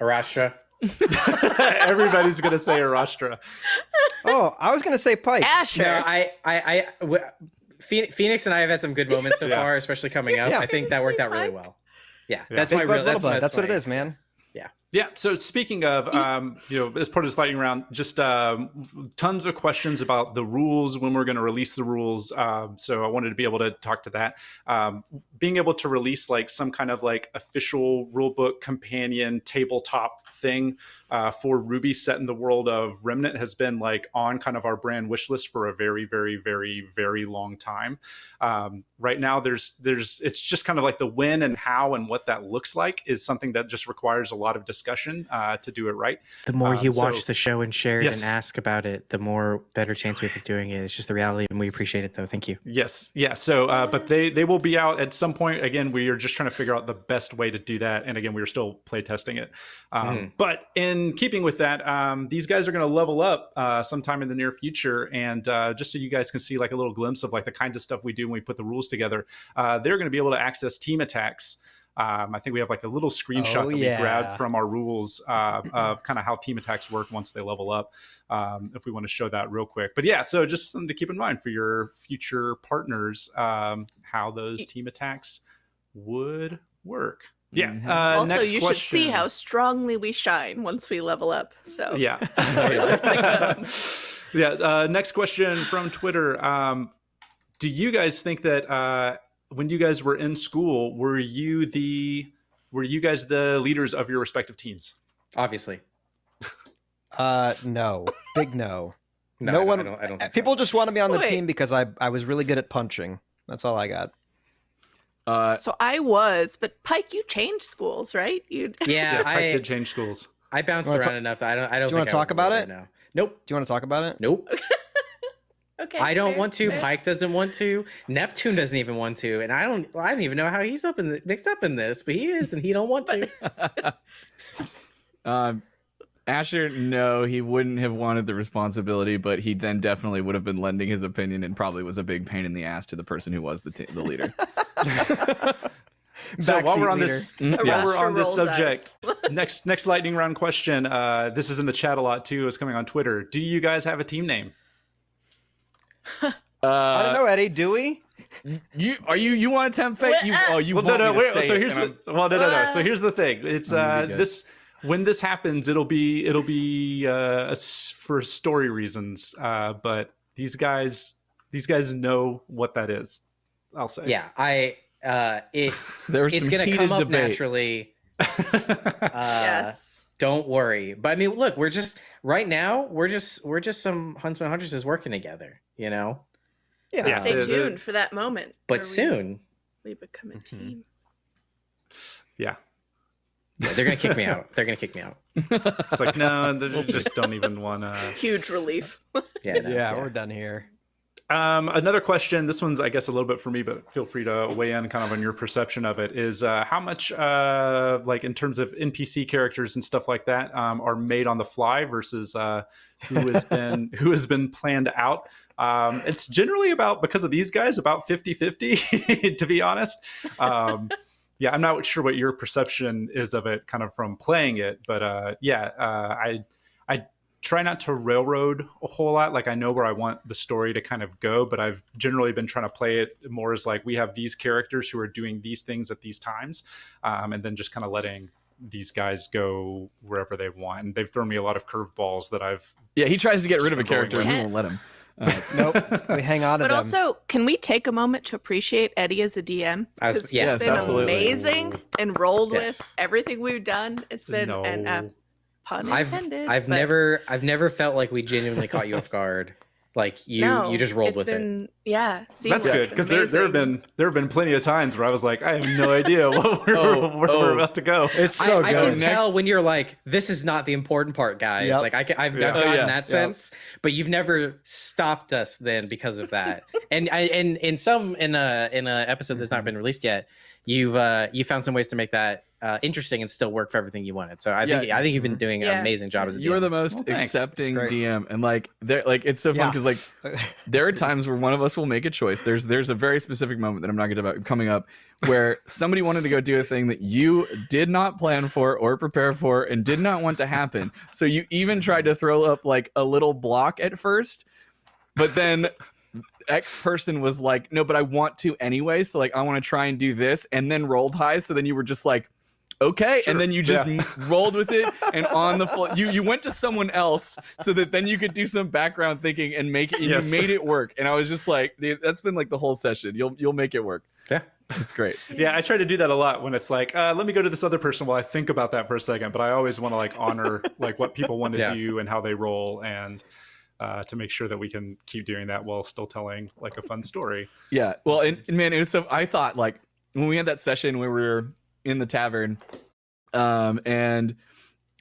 Arastra. (laughs) Everybody's gonna say Arastra. Oh, I was gonna say Pike. Asher. No, I I I. W- Phoe- Phoenix and I have had some good moments so Yeah. far, especially coming up. Yeah. I think that worked out really well. Yeah, Yeah. that's Big my real. Little That's, my- That's what it is, man. Yeah. Yeah. So speaking of, um, you know, as part of this lightning round, just um, tons of questions about the rules when we're going to release the rules. Um, so I wanted to be able to talk to that. Um, being able to release like some kind of like official rulebook companion tabletop thing uh, for RWBY set in the world of Remnant has been like on kind of our brand wish list for a very, very, very, very long time. Um, right now, there's there's it's just kind of like the when and how and what that looks like is something that just requires a lot of discussion uh, to do it right. The more Um, you so- watch the show and share it Yes. and ask about it, the more better chance we have of doing it. It's just the reality, and we appreciate it, though. Thank you. Yes, yeah. So, uh, but they they will be out at some point. Again, we are just trying to figure out the best way to do that. And again, we are still play testing it. Um, Mhm. But in keeping with that, um, these guys are going to level up uh, sometime in the near future. And uh, just so you guys can see like a little glimpse of like the kinds of stuff we do when we put the rules together, uh, they're going to be able to access team attacks. Um, I think we have like a little screenshot Oh, that yeah. we grabbed from our rules uh, of kind of how team attacks work once they level up. Um, if we want to show that real quick, but yeah, so just something to keep in mind for your future partners, um, how those team attacks would work. Yeah. Mhm. Uh, also, next you should see how strongly we shine once we level up. So Yeah. (laughs) Um, (laughs) (laughs) yeah. Uh, next question from Twitter. Um, do you guys think that uh, when you guys were in school, were you the were you guys the leaders of your respective teams? Obviously, Uh, no, big no. no, No I don't- one- I don't, I don't think so. People just wanted me on the Wait. team because I I was really good at punching. That's all I got. Uh, so I was, but Pike, you changed schools, right? You (laughs) Yeah, Yeah, Pike I did change schools. I bounced around ta- enough that I don't. I don't. Do you wanna think I was talk about leader it? now. Nope. Do you want to talk about it? Nope. (laughs) okay? I don't fair, want to. fair. Pike doesn't want to. Neptune doesn't even want to, and I don't. I don't even know how he's up in the, mixed up in this, but he is, and he don't want to. (laughs) Um, Asher, no, he wouldn't have wanted the responsibility, but he then definitely would have been lending his opinion and probably was a big pain in the ass to the person who was the t- the leader. So while we're on leader. this, Mhm. A while we're on this subject, next next lightning round question. Uh, this is in the chat a lot too. It's coming on Twitter. Do you guys have a team name? (laughs) I Uh, don't know, Eddie. Do we? You are you you want to tempt fate? You oh you well, no, want no, me to wait. say So it, here's and the well, no, no, no. So Ah. here's the thing. It's uh be good. this when this happens, it'll be it'll be uh for story reasons. Uh, but these guys these guys know what that is. I'll say. Yeah, I. Uh, it (laughs) There was it's gonna heated come up debate. naturally. (laughs) Uh, yes. Don't worry. But I mean, look, we're just right now. We're just we're just some huntsman huntresses working together. You know. Yeah. Yeah. Stay the- the- tuned for that moment. But where we- soon, we, become a Mhm. team. yeah. Yeah, they're gonna kick me out. They're gonna kick me out. It's like no, they just don't even want to. Huge relief. Yeah. (laughs) no, yeah, we're done here. Um, another question. This one's, I guess, a little bit for me, but feel free to weigh in kind of on your perception of it. Is uh, how much, uh, like in terms of NPC characters and stuff like that, um, are made on the fly versus uh, who has (laughs) been who has been planned out. Um, it's generally about because of these guys about 50-50, (laughs) to be honest. Um, yeah, I'm not sure what your perception is of it, kind of from playing it, but uh, yeah, uh, I I try not to railroad a whole lot. Like I know where I want the story to kind of go, but I've generally been trying to play it more as like we have these characters who are doing these things at these times, um, and then just kind of letting these guys go wherever they want. And they've thrown me a lot of curveballs that I've. Yeah, he tries to get rid of a character and we won't let him. Uh, Nope. we hang on to But them. also, can we take a moment to appreciate Eddie as a DM? I was- 'Cause yes, he's been absolutely. amazing and rolled Yes. with everything we've done. It's been no. an uh, pun I've intended. I've but never I've never felt like we genuinely caught you off guard. Like you no, you just rolled it's with it. been, Yeah, That's good because there, there have been there have been plenty of times where I was like, I have no idea (laughs) what we're, Oh, where oh. we're about to go. it's so I, I can Next- tell when you're like, this is not the important part, guys. Yep. Like I can, I've, Yeah. I've Oh, gotten yeah. that sense, but you've never stopped us then because of that. (laughs) and I, and in some in a in a episode that's not been released yet, you've uh you found some ways to make that uh, interesting and still work for everything you wanted. So I think I think you've been doing an amazing job as a DM. you are the most Well, accepting DM, and like there, like it's so fun Yeah. because like (laughs) there are times where one of us will make a choice. There's there's a very specific moment that I'm not going to about coming up where somebody wanted to go do a thing that you did not plan for or prepare for and did not want to happen. So you even tried to throw up like a little block at first, but then X person was like, "No, but I want to anyway." So like I want to try and do this and then rolled high. So then you were just like okay Sure. and then you just Yeah. rolled with it (laughs) and on the floor you you went to someone else so that then you could do some background thinking and make it and Yes. you made it work and i was just like dude that's been like the whole session you'll you'll make it work Yeah. it's great Yeah, I try to do that a lot when it's like, uh, let me go to this other person while I think about that for a second. But I always want to like honor (laughs) like what people want to Yeah. do and how they roll, and uh, to make sure that we can keep doing that while still telling like a fun story. yeah well and, and man it was so i thought like when we had that session where we were in the tavern um and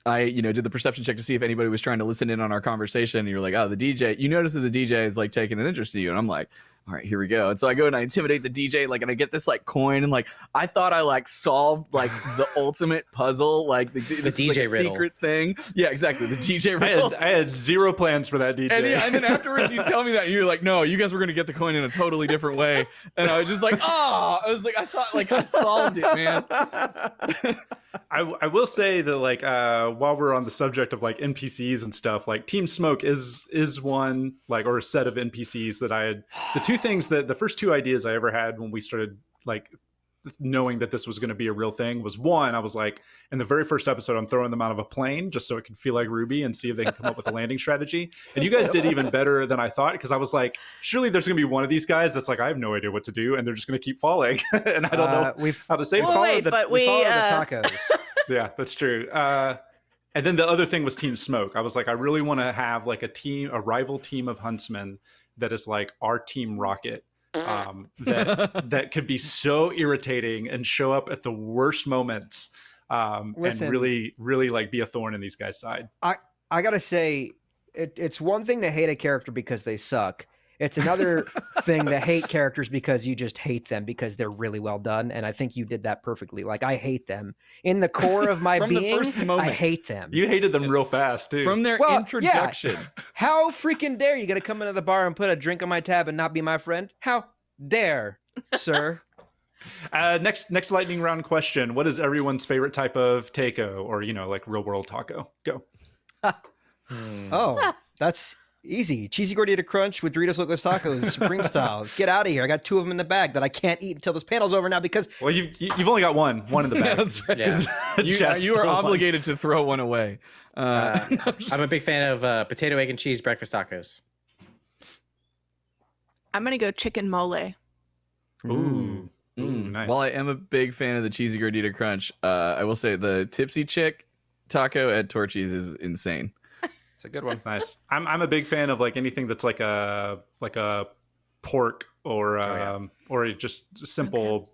I, you know, did the perception check to see if anybody was trying to listen in on our conversation. And you're like, oh, the DJ. You notice that the DJ is like taking an interest in you, and I'm like, all right, here we go. And so I go and I intimidate the DJ, like, and I get this like coin, and like, I thought I like solved like (laughs) the ultimate puzzle, like the, this is, like, DJ riddle. secret thing. Yeah, exactly, the DJ I had, I had zero plans for that DJ. And, yeah, and then (laughs) afterwards, you tell me that, and you're like, "No, you guys were gonna get the coin in a totally different way." And I was just like, "Oh!" I was like, "I thought like I solved it, man." (laughs) I, I will say that like uh, while we're on the subject of like NPCs and stuff, like Team Smoke is is one like or a set of NPCs that I had. The two things that the first two ideas I ever had when we started like knowing that this was going to be a real thing was one I was like in the very first episode I'm throwing them out of a plane just so it can feel like RWBY and see if they can come up with a landing strategy. And you guys did even better than I thought because I was like, surely there's going to be one of these guys that's like I have no idea what to do and they're just going to keep falling (laughs) and I don't Uh, know we've how to save Well, wait, the, but we we, followed uh, the tacos. (laughs) yeah that's true uh and then the other thing was team smoke i was like i really want to have like a team a rival team of huntsmen that is like our team rocket um (laughs) that that could be so irritating and show up at the worst moments um Listen. and really really like be a thorn in these guys side I gotta say, it, it's one thing to hate a character because they suck. It's another thing to hate characters because you just hate them because they're really well done. And I think you did that perfectly. Like I hate them in the core of my (laughs) From the being. first I moment. hate them. you hated them real fast too From their Well, yeah. introduction, (laughs) How freaking dare you gonna come into the bar and put a drink on my tab and not be my friend? How dare, sir? (laughs) uh next next lightning round question what is everyone's favorite type of taco or you know like real world taco go Hmm. Oh, that's easy. Cheesy gordita crunch with Doritos Locos Tacos, Supreme (laughs) style. Get out of here! I got two of them in the bag that I can't eat until this panel's over now because well you've you- you've only got one one in the (laughs) bag That's right. Just- (laughs) you, Chad's you are still one. obligated to throw one away. Uh, Uh, I'm a big fan of uh, potato, egg, and cheese breakfast tacos. I'm gonna go chicken mole. Ooh. Ooh, Mm. nice. While I am a big fan of the cheesy gordita crunch, uh, I will say the tipsy chick taco at Torchy's is insane. It's a good one. nice. I'm I'm a big fan of like anything that's like a like a pork or um yeah. or a just simple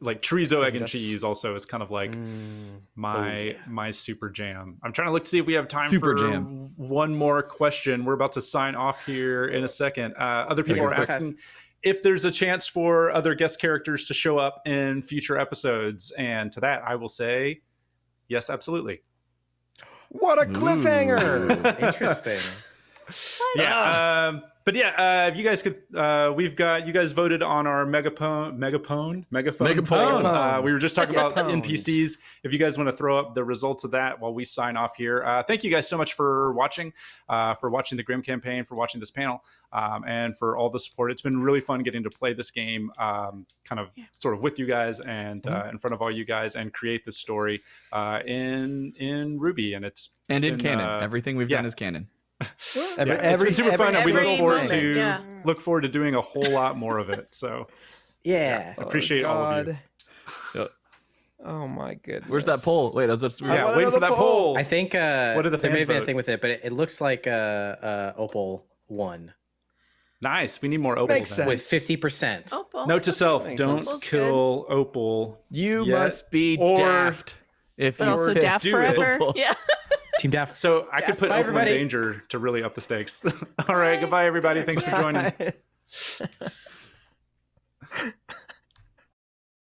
like chorizo egg and cheese also is kind of like Mm. my yeah. my super jam. I'm trying to look to see if we have time Super for jam. one more question. We're about to sign off here in a second. Uh, other people are asking if there's a chance for other guest characters to show up in future episodes, and to that I will say yes, absolutely. What a cliffhanger! Interesting. (laughs) Yeah. Um, but yeah, uh, if you guys could, uh, we've got you guys voted on our megaphone, megaphone, megaphone. Megaphone. Uh, we were just talking about NPCs. If you guys want to throw up the results of that while we sign off here, uh, thank you guys so much for watching, uh, for watching the Grimm campaign, for watching this panel, um, and for all the support. It's been really fun getting to play this game, um, kind of Yeah. sort of with you guys and uh, in front of all you guys, and create this story uh, in in RWBY. And it's And in been, canon, uh, everything we've yeah. done is canon. Every, yeah, it's every, been super fun, and we look forward moment, to yeah. look forward to doing a whole lot more of it. So (laughs) Yeah. appreciate all of you. Yep. Oh my goodness. Where's that poll? Wait, I was just I yeah, waiting for that poll. poll. I think uh, What did the there may fans have been a thing with it, but it, it looks like uh, uh, Opal won nice. We need more opals. Makes sense. with fifty percent. Oh, Note to self: don't Opal's kill opal. You Yeah. must be Or- daft. If But you also were daft forever. Opal. (laughs) Yeah. Team Daft. So I could put Bye, opal in everybody. danger to really up the stakes. (laughs) all right, Bye. goodbye, everybody. Thanks for joining. Bye. (laughs) (laughs)